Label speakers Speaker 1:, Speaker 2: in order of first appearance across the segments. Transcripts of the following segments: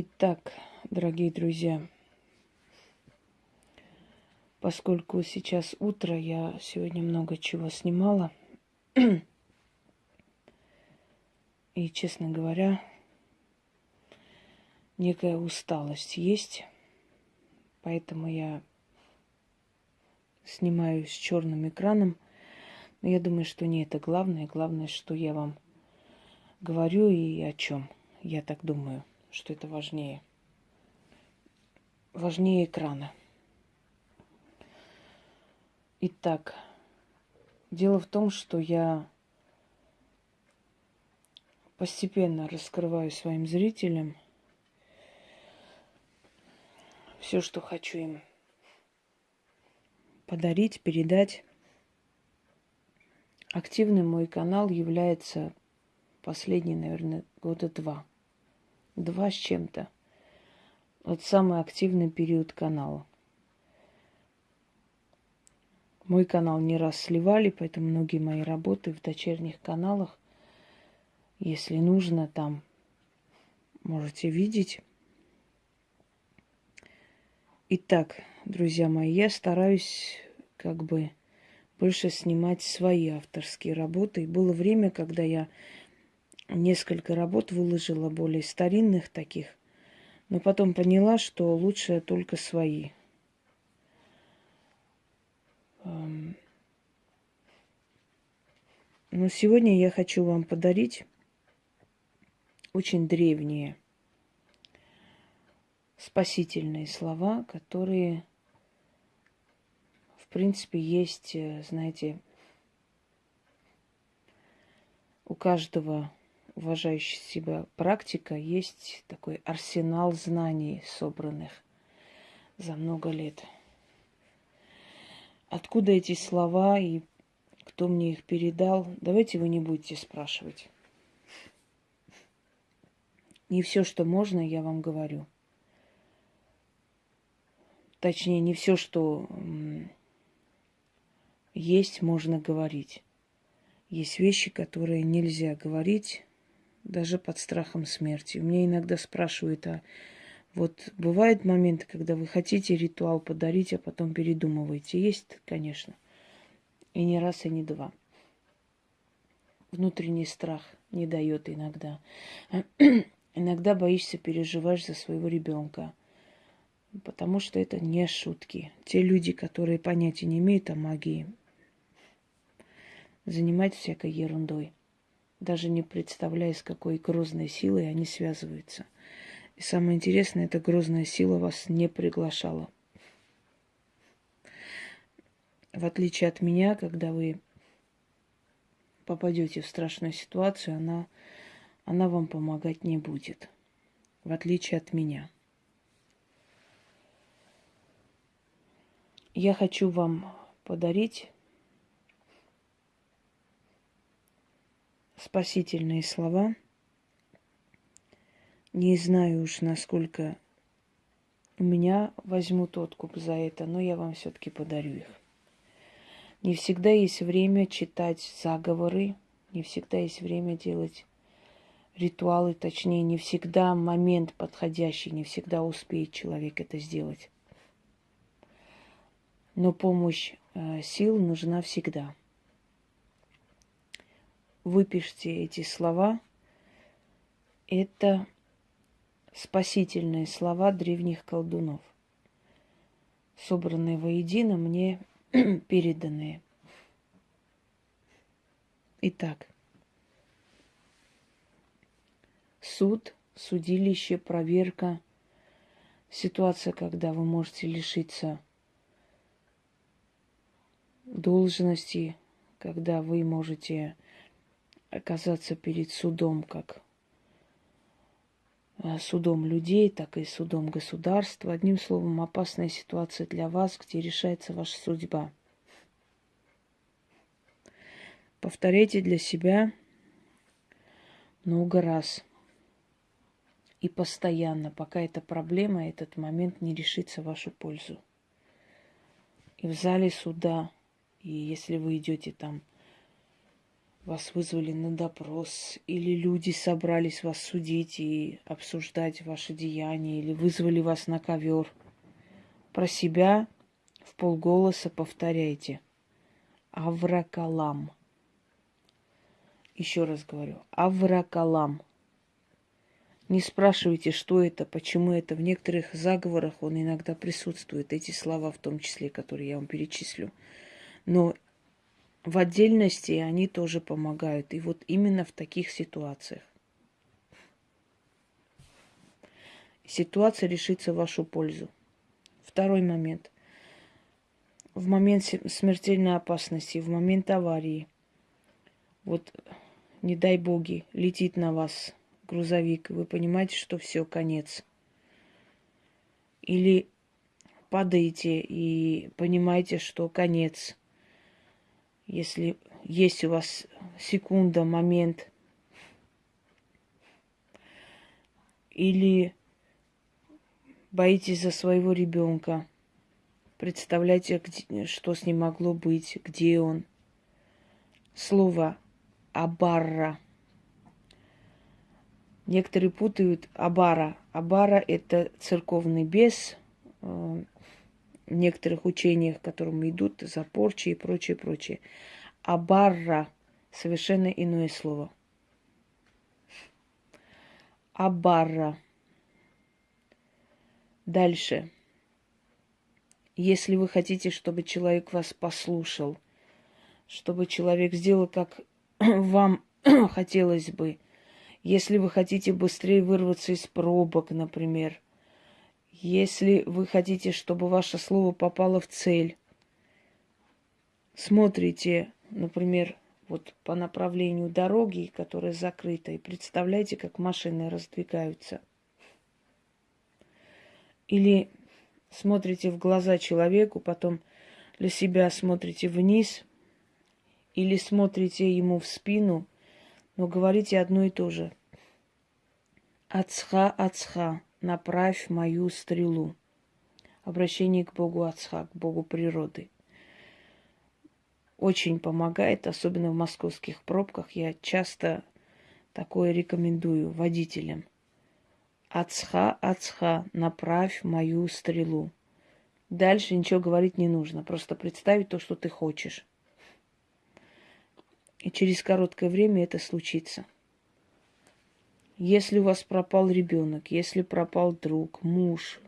Speaker 1: Итак, дорогие друзья, поскольку сейчас утро, я сегодня много чего снимала. И, честно говоря, некая усталость есть. Поэтому я снимаю с черным экраном. Но я думаю, что не это главное. Главное, что я вам говорю и о чем. Я так думаю что это важнее. Важнее экрана. Итак, дело в том, что я постепенно раскрываю своим зрителям все, что хочу им подарить, передать. Активным мой канал является последние, наверное, года два – Два с чем-то. Вот самый активный период канала. Мой канал не раз сливали, поэтому многие мои работы в дочерних каналах, если нужно, там можете видеть. Итак, друзья мои, я стараюсь как бы больше снимать свои авторские работы. Было время, когда я несколько работ выложила, более старинных таких, но потом поняла, что лучше только свои. Но сегодня я хочу вам подарить очень древние спасительные слова, которые, в принципе, есть, э, знаете, у каждого уважающий себя практика есть такой арсенал знаний, собранных за много лет. Откуда эти слова и кто мне их передал, давайте вы не будете спрашивать. Не все, что можно, я вам говорю. Точнее, не все, что есть, можно говорить. Есть вещи, которые нельзя говорить, даже под страхом смерти. У меня иногда спрашивают, а вот бывают моменты, когда вы хотите ритуал подарить, а потом передумываете. Есть, конечно. И не раз, и не два. Внутренний страх не дает иногда. иногда боишься, переживаешь за своего ребенка. Потому что это не шутки. Те люди, которые понятия не имеют о магии, занимаются всякой ерундой даже не представляя, с какой грозной силой они связываются. И самое интересное, эта грозная сила вас не приглашала. В отличие от меня, когда вы попадете в страшную ситуацию, она, она вам помогать не будет. В отличие от меня. Я хочу вам подарить спасительные слова. Не знаю уж, насколько у меня возьмут откуп за это, но я вам все-таки подарю их. Не всегда есть время читать заговоры, не всегда есть время делать ритуалы, точнее, не всегда момент подходящий, не всегда успеет человек это сделать. Но помощь э, сил нужна всегда выпишите эти слова. Это спасительные слова древних колдунов, собранные воедино, мне переданные. Итак, суд, судилище, проверка, ситуация, когда вы можете лишиться должности, когда вы можете оказаться перед судом, как э, судом людей, так и судом государства. Одним словом, опасная ситуация для вас, где решается ваша судьба. Повторяйте для себя много раз и постоянно, пока эта проблема, этот момент не решится в вашу пользу. И в зале суда, и если вы идете там вас вызвали на допрос, или люди собрались вас судить и обсуждать ваши деяния, или вызвали вас на ковер. Про себя в полголоса повторяйте. Авракалам. Еще раз говорю. Авракалам. Не спрашивайте, что это, почему это. В некоторых заговорах он иногда присутствует, эти слова в том числе, которые я вам перечислю. Но в отдельности они тоже помогают. И вот именно в таких ситуациях. Ситуация решится в вашу пользу. Второй момент. В момент смертельной опасности, в момент аварии, вот не дай боги, летит на вас грузовик, вы понимаете, что все, конец. Или падаете и понимаете, что конец – если есть у вас секунда, момент, или боитесь за своего ребенка, представляете, где, что с ним могло быть, где он. Слово абарра. Некоторые путают абара. Абара – это церковный бес, э, некоторых учениях, к которым идут за порчи и прочее, прочее. А барра – совершенно иное слово. Абарра. Дальше. Если вы хотите, чтобы человек вас послушал, чтобы человек сделал, как вам хотелось бы, если вы хотите быстрее вырваться из пробок, например – если вы хотите, чтобы ваше слово попало в цель, смотрите, например, вот по направлению дороги, которая закрыта, и представляете, как машины раздвигаются. Или смотрите в глаза человеку, потом для себя смотрите вниз, или смотрите ему в спину, но говорите одно и то же. Ацха, ацха направь мою стрелу. Обращение к Богу Отца, к Богу природы. Очень помогает, особенно в московских пробках. Я часто такое рекомендую водителям. Ацха, ацха, направь мою стрелу. Дальше ничего говорить не нужно. Просто представить то, что ты хочешь. И через короткое время это случится. Если у вас пропал ребенок, если пропал друг, муж,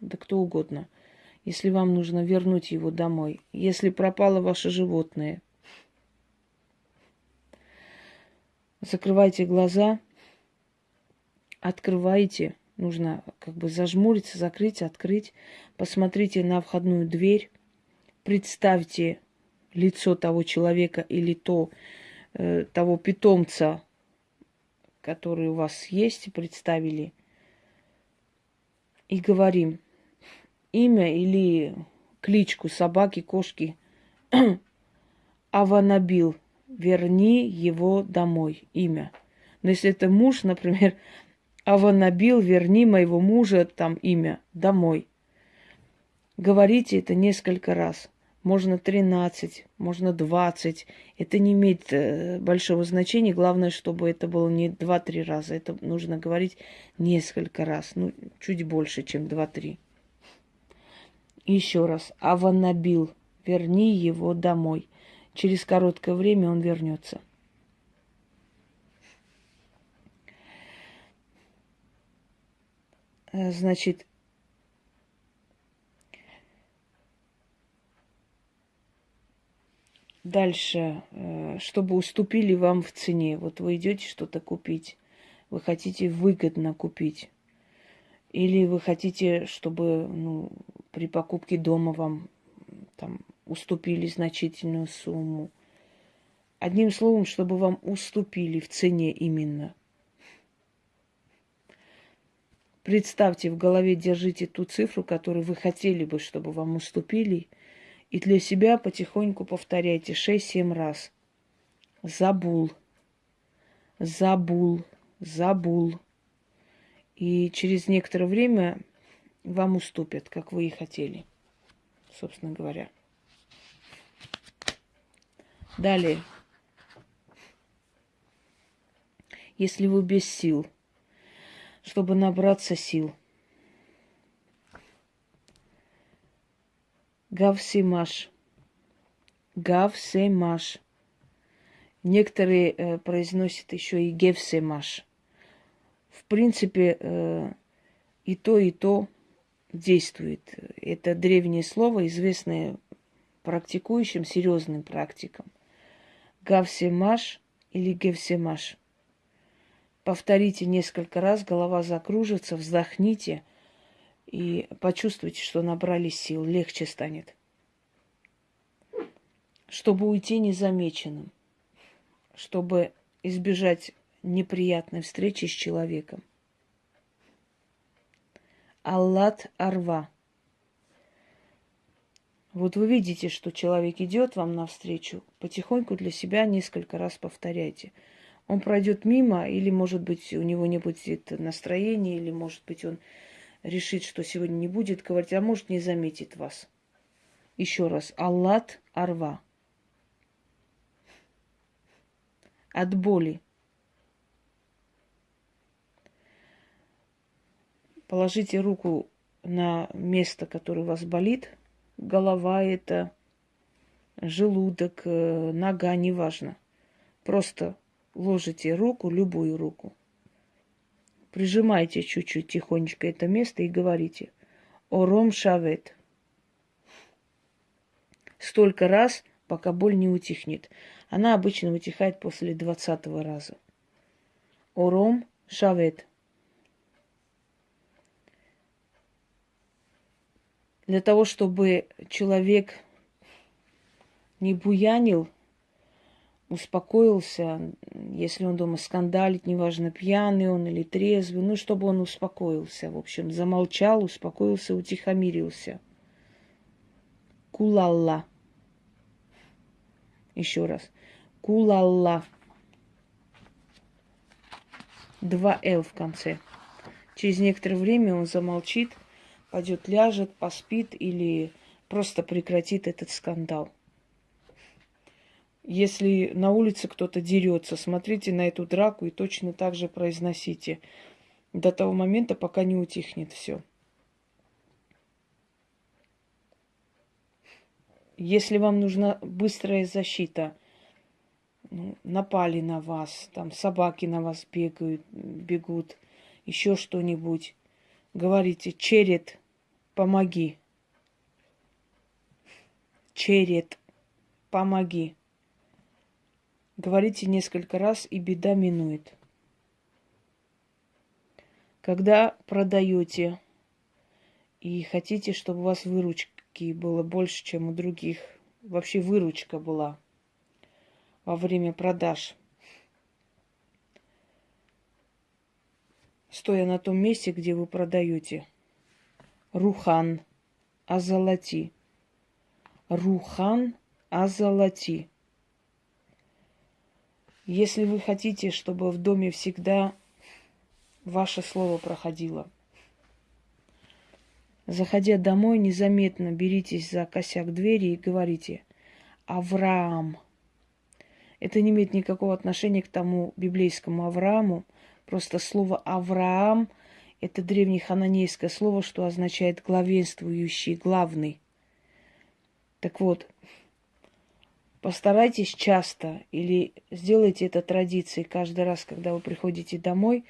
Speaker 1: да кто угодно, если вам нужно вернуть его домой, если пропало ваше животное, закрывайте глаза, открывайте, нужно как бы зажмуриться, закрыть, открыть, посмотрите на входную дверь, представьте лицо того человека или то, э, того питомца, которые у вас есть, представили, и говорим имя или кличку собаки, кошки Аванабил, верни его домой, имя. Но если это муж, например, Аванабил, верни моего мужа, там имя, домой. Говорите это несколько раз можно 13, можно 20. Это не имеет э, большого значения. Главное, чтобы это было не 2-3 раза. Это нужно говорить несколько раз. Ну, чуть больше, чем 2-3. Еще раз. Аванабил. Верни его домой. Через короткое время он вернется. Э, значит, Дальше, э, чтобы уступили вам в цене. Вот вы идете что-то купить, вы хотите выгодно купить. Или вы хотите, чтобы ну, при покупке дома вам там уступили значительную сумму. Одним словом, чтобы вам уступили в цене именно. Представьте, в голове держите ту цифру, которую вы хотели бы, чтобы вам уступили – и для себя потихоньку повторяйте 6-7 раз. Забул, забул, забул. И через некоторое время вам уступят, как вы и хотели, собственно говоря. Далее. если вы без сил, чтобы набраться сил. Гавсимаш. Гавсемаш. Некоторые э, произносят еще и гевсемаш. В принципе, э, и то, и то действует. Это древнее слово, известное практикующим, серьезным практикам. Гавсемаш или гевсемаш. Повторите несколько раз, голова закружится, вздохните и почувствуйте, что набрали сил, легче станет. Чтобы уйти незамеченным, чтобы избежать неприятной встречи с человеком. Аллат Арва. Вот вы видите, что человек идет вам навстречу, потихоньку для себя несколько раз повторяйте. Он пройдет мимо, или, может быть, у него не будет настроения, или, может быть, он решит, что сегодня не будет говорить, а может, не заметит вас. Еще раз. Аллат Арва. От боли. Положите руку на место, которое у вас болит. Голова это, желудок, э, нога, неважно. Просто ложите руку, любую руку. Прижимайте чуть-чуть тихонечко это место и говорите «Ором шавет». Столько раз, пока боль не утихнет. Она обычно утихает после двадцатого раза. Ором шавет. для того, чтобы человек не буянил, успокоился, если он дома скандалит, неважно, пьяный он или трезвый, ну, чтобы он успокоился, в общем, замолчал, успокоился, утихомирился. Кулалла. Еще раз. Кулалла. Два «л» в конце. Через некоторое время он замолчит – пойдет, ляжет, поспит или просто прекратит этот скандал. Если на улице кто-то дерется, смотрите на эту драку и точно так же произносите до того момента, пока не утихнет все. Если вам нужна быстрая защита, ну, напали на вас, там собаки на вас бегают, бегут, еще что-нибудь, говорите черед, помоги. Черед, помоги. Говорите несколько раз, и беда минует. Когда продаете и хотите, чтобы у вас выручки было больше, чем у других, вообще выручка была во время продаж, стоя на том месте, где вы продаете – Рухан, озолоти. Рухан, озолоти. Если вы хотите, чтобы в доме всегда ваше слово проходило, заходя домой, незаметно беритесь за косяк двери и говорите «Авраам». Это не имеет никакого отношения к тому библейскому Аврааму. Просто слово «Авраам» – это древнехананейское слово, что означает главенствующий, главный. Так вот, постарайтесь часто или сделайте это традицией каждый раз, когда вы приходите домой,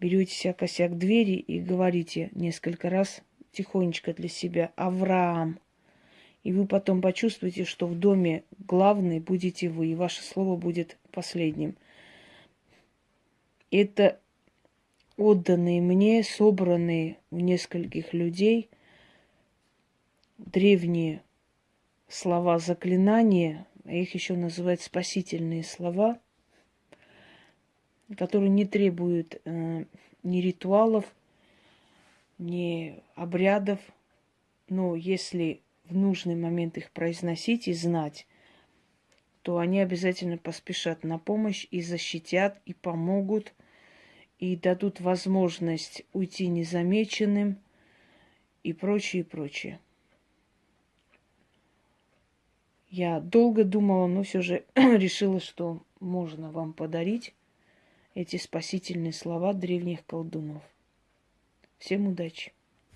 Speaker 1: берете себя косяк двери и говорите несколько раз тихонечко для себя «Авраам». И вы потом почувствуете, что в доме главный будете вы, и ваше слово будет последним. Это отданные мне, собранные у нескольких людей, древние слова заклинания, их еще называют спасительные слова, которые не требуют э, ни ритуалов, ни обрядов, но если в нужный момент их произносить и знать, то они обязательно поспешат на помощь и защитят, и помогут – и дадут возможность уйти незамеченным и прочее, и прочее. Я долго думала, но все же решила, что можно вам подарить эти спасительные слова древних колдунов. Всем удачи!